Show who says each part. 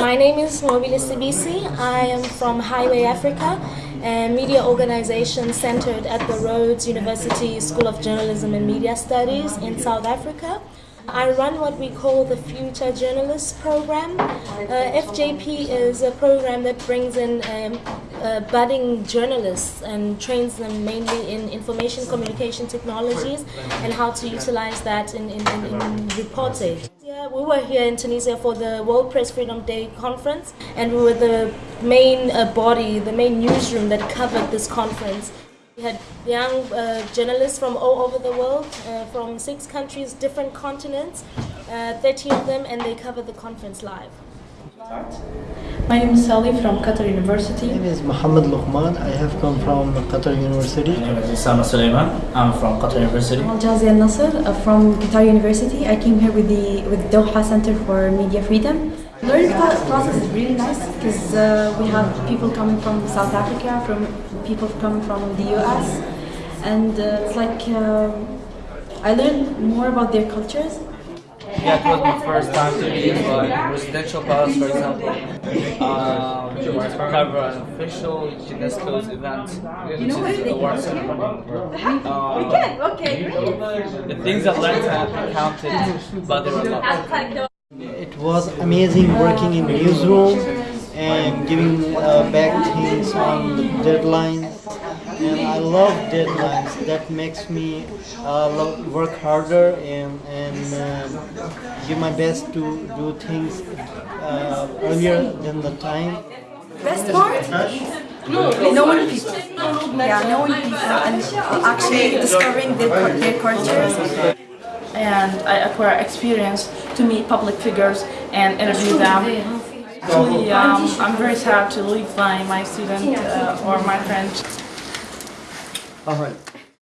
Speaker 1: My name is Mobile Sibisi. I am from Highway Africa, a media organization centered at the Rhodes University School of Journalism and Media Studies in South Africa. I run what we call the Future Journalists Program. Uh, FJP is a program that brings in um, uh, budding journalists and trains them mainly in information communication technologies and how to utilize that in, in, in, in reporting. Yeah, we were here in Tunisia for the World Press Freedom Day conference and we were the main uh, body, the main newsroom that covered this conference. We had young uh, journalists from all over the world, uh, from six countries, different continents, uh, 13 of them, and they covered the conference live.
Speaker 2: My name is Sally from Qatar University.
Speaker 3: My name is Mohammed Luqman. I have come from Qatar University.
Speaker 4: My name is Sama Suleiman. I'm from Qatar University.
Speaker 2: I'm Jazi Al Nasser uh, from Qatar University. I came here with the with Doha Center for Media Freedom. Learning pro- process is really nice because uh, we have people coming from South Africa, from people coming from the US, and uh, it's like uh, I learned more about their cultures.
Speaker 5: Yeah, it was my first time to be in like residential palace, for example. Um, to cover an official UNESCO's event, which is the award ceremony. Um, we can,
Speaker 6: Okay,
Speaker 5: the things I learned have been counted, but there were a lot.
Speaker 3: It was amazing working in newsroom and giving uh, back things on the deadlines. And I love deadlines. That makes me uh, lo- work harder and, and uh, give my best to do things uh, earlier than the time.
Speaker 2: Best part? No, Knowing people. Yeah, knowing people and actually discovering their, their cultures.
Speaker 7: and I acquire experience to meet public figures and interview them. Actually, um, I'm very sad to leave my, my student uh, or my friend
Speaker 3: All right.